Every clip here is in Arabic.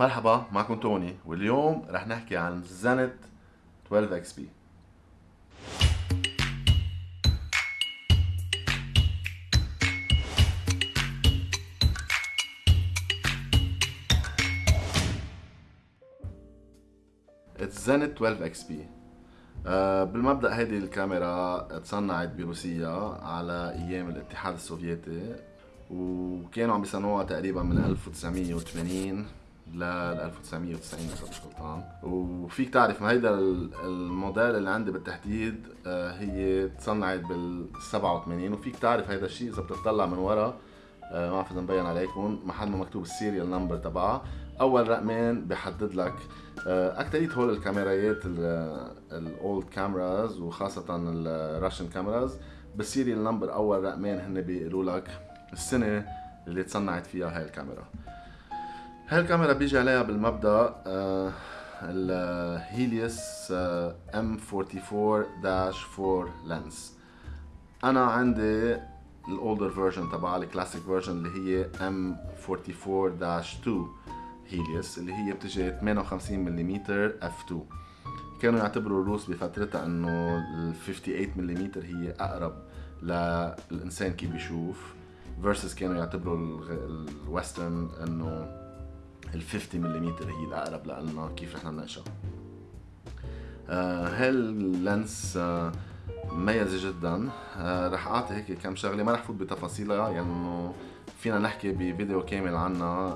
مرحبا معكم توني. واليوم رح نحكي عن Zenit 12 XP Zenit 12 XP بالمبدأ هيدي الكاميرا تصنعت بروسيا على أيام الاتحاد السوفيتي وكانوا عم بيصنعوها تقريبا من 1980 ل 1990 إذا مش غلطان. وفيك تعرف ما هيدا الموديل اللي عندي بالتحديد آه، هي تصنعت بال 87 وفيك تعرف هيدا الشيء إذا بتطلع من ورا آه، ما بعرف إذا مبين عليكم محل ما مكتوب ال serial number تبعها أول رقمين بحدد لك آه، اكثرية هول الكاميرايات ال old cameras وخاصة ال Russian cameras بال serial number أول رقمين هن بيقولوا لك السنة اللي تصنعت فيها هاي الكاميرا. هاي الكاميرا بيجي عليها بالمبدأ ال Helios آه M 44 4 lens أنا عندي ال older version تبع ال classic version اللي هي M 44 2 Helios اللي هي بتجي 58 ملم f 2 كانوا يعتبروا الروس بفترتها إنه ال 58 ملم هي أقرب للإنسان كيف بيشوف versus كانوا يعتبروا ال western إنه ال 50 ملم هي الأقرب لنا كيف رح نناقشها آه هال lens آه مميزة جدا؟ آه رح أعطي هيك كم شغلة ما رح فوت بتفاصيلها يعني انه فينا نحكي بفيديو كامل عنها.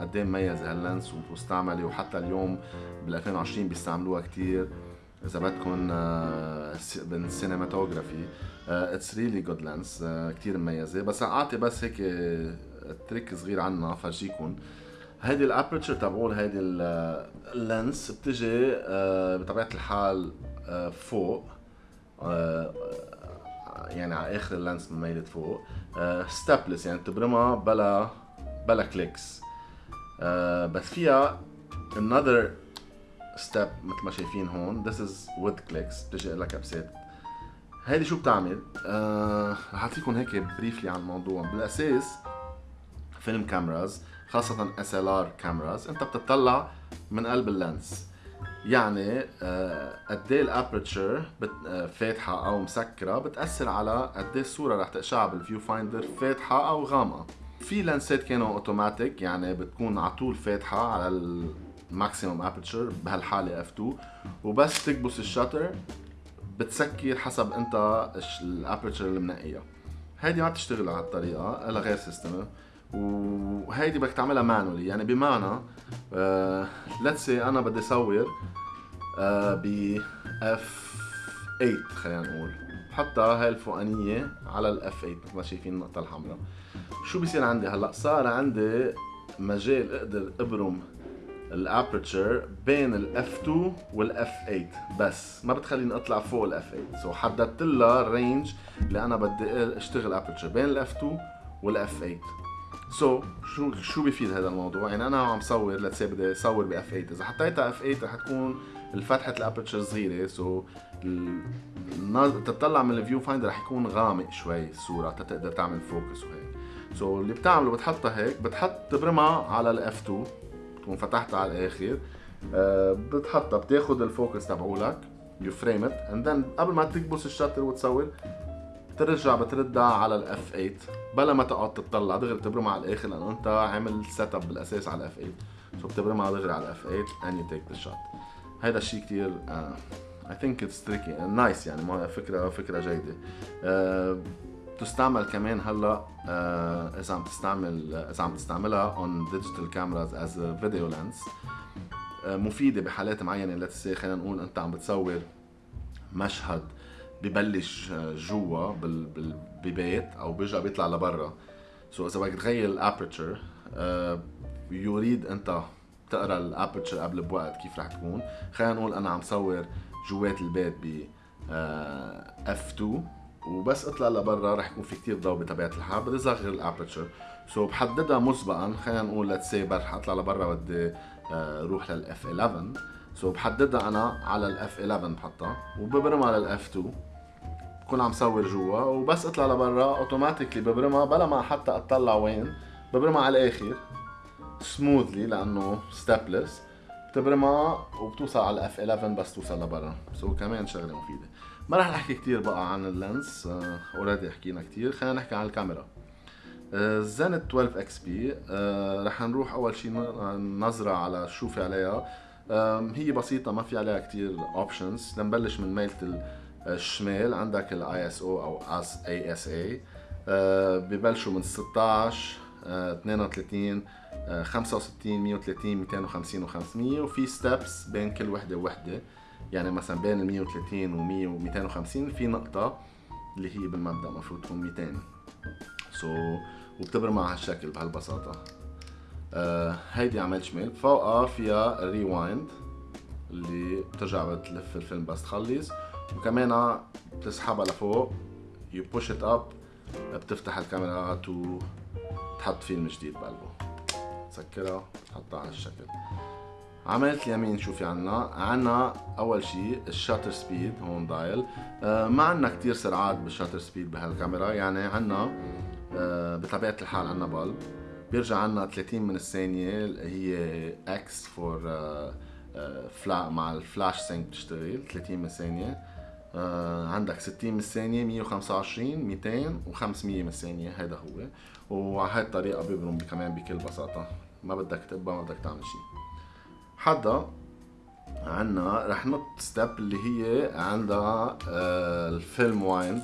قد إيه مميزة هال lens ومستعملة وحتى اليوم بال 2020 بيستعملوها كثير إذا بدكم بال cinematography it's really good lens كثير مميزة. بس أعطي بس هيك trick صغير عنها فرجيكم. هيدي ال aperture تبعول هيدي ال lens بتجي آه، بطبيعة الحال آه، فوق آه، يعني على آخر ال lens مميلت فوق stepless يعني بتبرمها بلا بلا clicks بس فيها another step مثل ما شايفين هون this is with clicks بتجي لها كبسات هيدي شو بتعمل؟ رح أعطيكم هيك briefly عن الموضوع. بالأساس film cameras خاصة SLR cameras أنت بتطلع من قلب ال lens. يعني آه، قد إيه ال aperture آه، فاتحة أو مسكرة بتأثر على قد إيه الصورة رح تقشعها بال viewfinder فاتحة أو غامقة. في لانسات كانوا اوتوماتيك يعني بتكون على طول فاتحة على ال maximum aperture بهالحالة f 2 وبس تكبس ال shutter بتسكر حسب أنت ال aperture اللي منقيها. هيدي ما بتشتغل على الطريقة الا غير system وهيدي بدك تعملها manually. يعني بمعنى let's see أنا بدي صور آه ب f 8 خلينا نقول. بحطها هاي الفوقانية على ال f 8 مثل ما شايفين النقطة الحمراء. شو بصير عندي هلأ؟ صار عندي مجال أقدر أبرم ال aperture بين ال f 2 وال f 8 بس ما بتخليني أطلع فوق ال f 8 so حددت لها ال range اللي أنا بدي أشتغل aperture بين ال f 2 وال f 8 so, شو شو بيفيد هذا الموضوع؟ يعني أنا عم صور let's بدي أصور ب f 8 إذا حطيتها f 8 رح تكون الفتحة ال aperture صغيرة so, تطلع من ال viewfinder رح يكون غامق شوي الصورة تقدر تعمل focus وهيك. so, اللي بتعمله بتحطها هيك بتحط تبرمها على ال f 2 تكون فتحتها على الآخر. أه بتحطها بتاخذ ال focus تبعولك you frame it and then قبل ما تكبس ال shutter وتصور بترجع بتردها على ال f 8 بلا ما تقعد تطلع دغري بتبرمها على الآخر لأنه انت عامل set up بالأساس على ال f 8 so بتبرمها دغري على ال f 8 and you take the shot. هيدا الشيء كثير I think it's tricky nice يعني. ما فكرة فكرة جيدة. uh, تستعمل كمان هلأ uh, إذا عم تستعمل إذا عم تستعملها cameras as a video lens. uh, مفيدة بحالات معينة. let's خلينا نقول أنت عم بتصور مشهد ببلش جوا ببيت أو بيرجع بيطلع لبرا. so إذا بدك تغير ال aperture يريد أنت تقرأ ال aperture قبل بوقت كيف رح تكون. خلينا نقول أنا عم صور جوات البيت ب f 2 وبس اطلع لبرا. رح يكون في كتير ضوء بطبيعة الحال. بدي صغر ال aperture so بحددها مسبقا. خلينا نقول let's say رح أطلع لبرا بدي أروح لل f 11 so بحددها أنا على ال f 11 بحطها. وببرمها على ال f 2 بكون عم صور جوا وبس اطلع لبرا automatically ببرمها بلا ما حتى أطلع وين. ببرمها على الآخر smoothly لأنه stepless بتبرمها وبتوصل على f 11 بس توصل لبرا. so كمان شغلة مفيدة. ما رح نحكي كثير بقى عن ال lens already حكينا كثير خلينا نحكي عن الكاميرا. Zenit 12 XP رح نروح أول شيء نظرة على شو في عليها. هي بسيطة ما في عليها كتير options نبلش من ميلة الشمال عندك الاي اس أو أو أس اي اس اي ببلشوا من 16 32 65 130 250 و500 وفي steps بين كل وحدة ووحدة. يعني مثلا بين ال 130 و 100 و 250 في نقطة اللي هي بالمبدأ المفروض تكون 200 so, وبتبرم على هالشكل بهالبساطة. آه هيدي عملت شمال. فوقها فيها rewind اللي بترجع بتلف الفيلم بس تخلص. وكمان بتسحبها لفوق. you push it up بتفتح الكاميرا to تحط فيلم جديد بقلبه. تسكرها تحطها على الشكل. عملت يمين شو في عنا. عنا أول شيء ال shutter speed هون dial آه ما عنا كتير سرعات بال shutter speed بهالكاميرا. يعني عنا آه بطبيعة الحال عنا bulb. بيرجع عنا 30 من الثانية هي X for فلا مع ال flash sync بتشتغل. 30 من الثانية. عندك 60 من الثانية 125 200 و500 من الثانية. هذا هو. وعلى هاي الطريقة بيبرم كمان بكل بساطة. ما بدك تقبى ما بدك تعمل شيء حدا عنا رح نط ستيب اللي هي عندها آه الفيلم وايند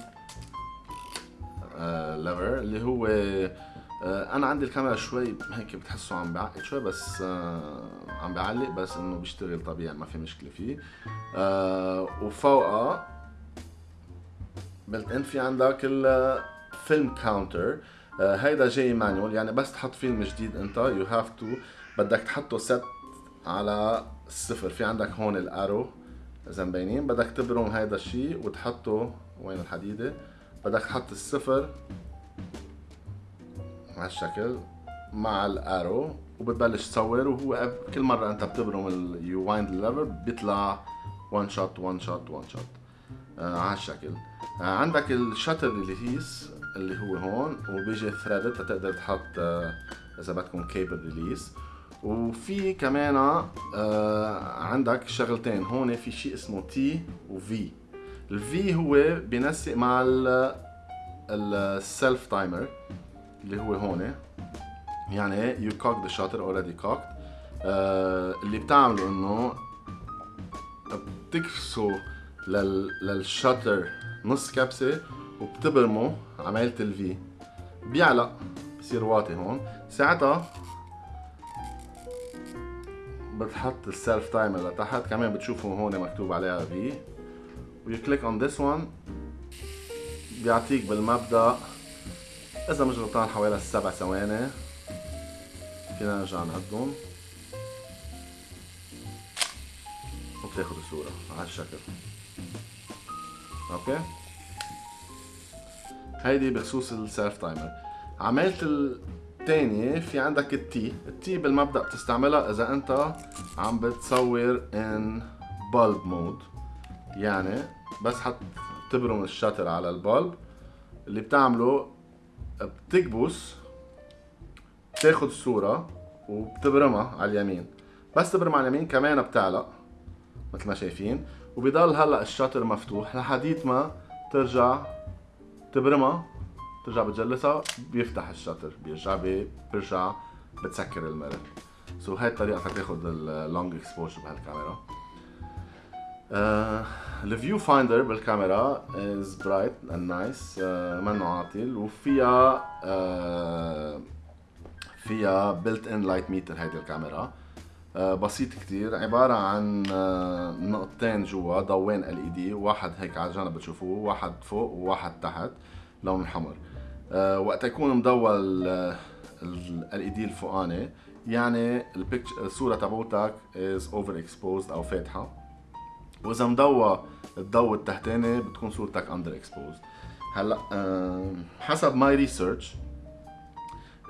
آه ليفر اللي هو آه أنا عندي الكاميرا شوي هيك بتحسه عم بعقد شوي بس آه عم بعلق بس إنه بيشتغل طبيعي ما في مشكلة فيه. آه وفوقها بلت إن في عندك الفيلم كاونتر آه هيدا جاي manual يعني بس تحط فيلم جديد أنت. you have to بدك تحطه set على الصفر في عندك هون ال arrow اذا مبينين بدك تبرم هيدا الشيء وتحطه. وين الحديدة؟ بدك تحط الصفر هالشكل مع ال arrow وبتبلش تصور. وهو كل مرة أنت بتبرم ال wind ال lever بيطلع one shot one shot one shot على هالشكل آه عندك ال shutter release اللي هو هون وبيجي threaded تقدر تحط آه إذا بدكم cable release وفي كمان آه عندك شغلتين. هون في شيء اسمه T وفي ال V هو بينسق مع ال self timer اللي هو هون. يعني you cock the shutter already cocked اللي بتعمله إنه بتكبسوا لل لل shutter نص كبسة وبتبرمه عملت ال V بيعلق بصير واطي هون. ساعتها بتحط ال self timer لتحت. كمان بتشوفوا هون مكتوب عليها V و you click on this one بيعطيك بالمبدأ إذا مش غلطان حوالي سبع ثواني. فينا نرجع نعدهم وبتاخد الصورة على الشكل. okay؟ هيدي بخصوص ال self timer عملت الثانية في عندك ال T ال T بالمبدأ بتستعملها إذا أنت عم بتصور in bulb mode. يعني بس حط تبرم ال shutter على ال bulb اللي بتعمله بتكبس بتاخد الصورة وبتبرمها على اليمين. بس تبرم على اليمين كمان بتعلق مثل ما شايفين. وبضل هلا ال shutter مفتوح لحديت ما ترجع تبرمها ترجع بتجلسها بيفتح ال shutter بيرجع بيرجع بتسكر ال mirror so هاي الطريقة فيك تاخد ال long exposure بهالكاميرا. ال viewfinder بالكاميرا is bright and nice منه عاطل وفيها uh, فيها built-in light meter هيدي الكاميرا. بسيط كتير. عبارة عن uh, نقطتين جوا ضوين LED واحد هيك على الجانب بتشوفوه واحد فوق وواحد تحت لون حمر. وقت يكون مضوى ال LED الفوقاني يعني الصورة تبعوتك is overexposed أو فاتحة. وإذا مضوى الضوء التحتاني بتكون صورتك underexposed هلا حسب my research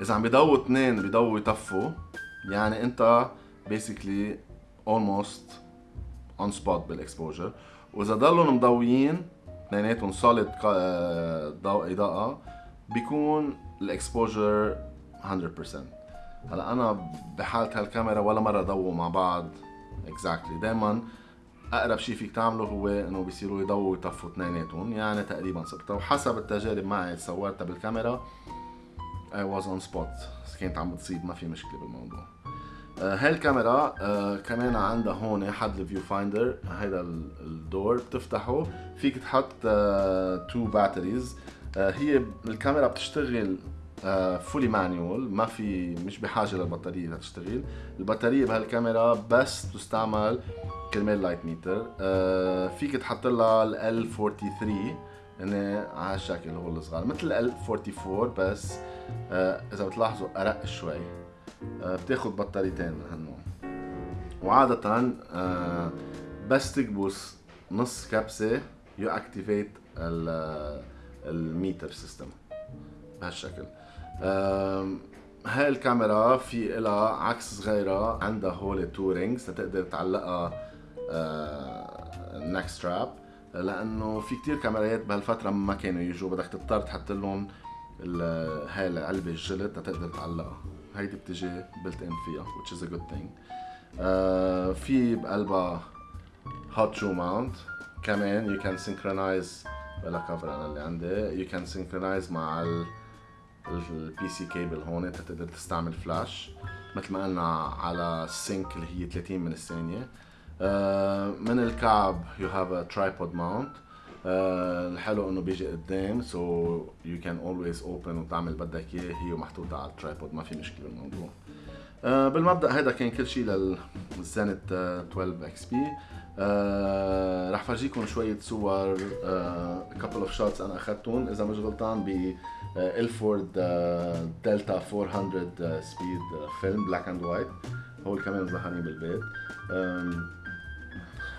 إذا عم بيضووا اثنين بيضووا يطفوا يعني أنت basically almost on spot بال exposure واذا ضلوا مضويين اثنيناتهم solid ضوء إضاءة بيكون ال exposure 100% هلأ أنا بحالة هالكاميرا ولا مرة ضووا مع بعض. exactly exactly. دائما أقرب شيء فيك تعمله هو إنه بيصيروا يضووا ويطفوا اثنيناتهم يعني تقريبا صرت. وحسب التجارب معي صورتها بالكاميرا I was on spot. كانت عم بتصيب ما في مشكلة بالموضوع. آه هاي الكاميرا آه كمان عندها هون حد ال viewfinder هيدا ال door بتفتحه. فيك تحط آه two batteries آه هي الكاميرا بتشتغل fully manual ما في مش بحاجة للبطارية لتشتغل. البطارية بهالكاميرا بس تستعمل كرمال light meter فيك تحط لها ال 43 يعني على هالشكل هو الصغار مثل ال 44 بس إذا بتلاحظوا أرق شوي. بتاخد بطاريتين من هالنوع وعادة uh, بس تكبس نص كبسة you activate ال meter system بهالشكل. هاي الكاميرا في لها عكس صغيرة عندها هول two rings لتقدر تعلقها neck strap لأنه في كتير كاميرات بهالفترة ما كانوا يجوا بدك تضطر تحط لهم هاي العلبة الجلد لتقدر تعلقها. هيدي بتجي built-in فيها which is a good thing. uh, في بقلبها hot shoe mount. كمان you can synchronize بلا كفر أنا اللي عندي. You can synchronize مع ال PC cable هون تقدر تستعمل فلاش مثل ما قلنا على ال sync اللي هي 30 من الثانية uh, من الكعب you have a tripod mount الحلو إنه بيجي قدام so you can always open وتعمل بدك إياه. هي محطوطة على ال tripod ما في مشكلة بالموضوع. uh, بالمبدأ هذا كان كل شيء لل Zenit 12XP رح فرجيكم شوية صور couple of shots أنا اخذتهم إذا مش غلطان ب Ilford Delta 400 speed film black and white هو كمان ظهرني بالبيت.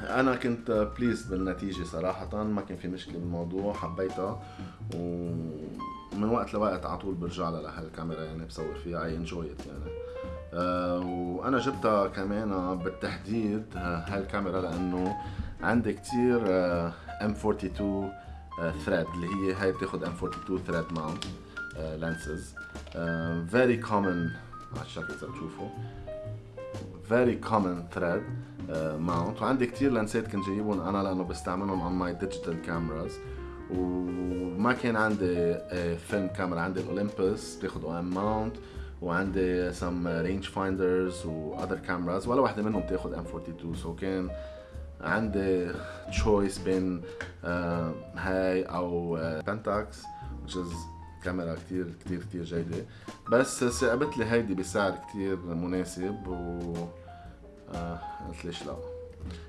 أنا كنت pleased بالنتيجة صراحة ما كان في مشكلة بالموضوع حبيتها. ومن وقت لوقت على طول برجع لها لهالكاميرا يعني بصور فيها I enjoy يعني. أه وأنا جبتها كمان بالتحديد هالكاميرا لأنه عندي كتير M42 thread اللي هي هاي بتاخد M42 thread mount lenses very common على الشكل إذا بتشوفوا very common thread mount وعندي كتير لانسات كنت جايبهم أنا لأنه بستعملهم on my digital cameras. وما كان عندي film camera عندي ال Olympus بتاخد OM mount وعندي some rangefinders و other cameras. ولا واحدة منهم بتاخد M42 so so كان عندي choice بين uh, هاي أو Pentax uh, which is كاميرا كتير كتير كتير جيدة. بس ساقبت لي هيدي بسعر كتير مناسب و آه قلت ليش لا.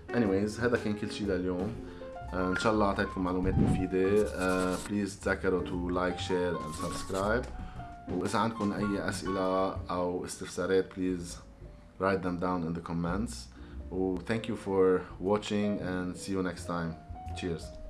Anyways هذا كان كل شيء لليوم. آه إن شاء الله أعطيتكم معلومات مفيدة. please تذكروا to like share and subscribe وإذا عندكم أي أسئلة أو استفسارات بليز write them down in the comments. و thank you for watching and see you next time. Cheers.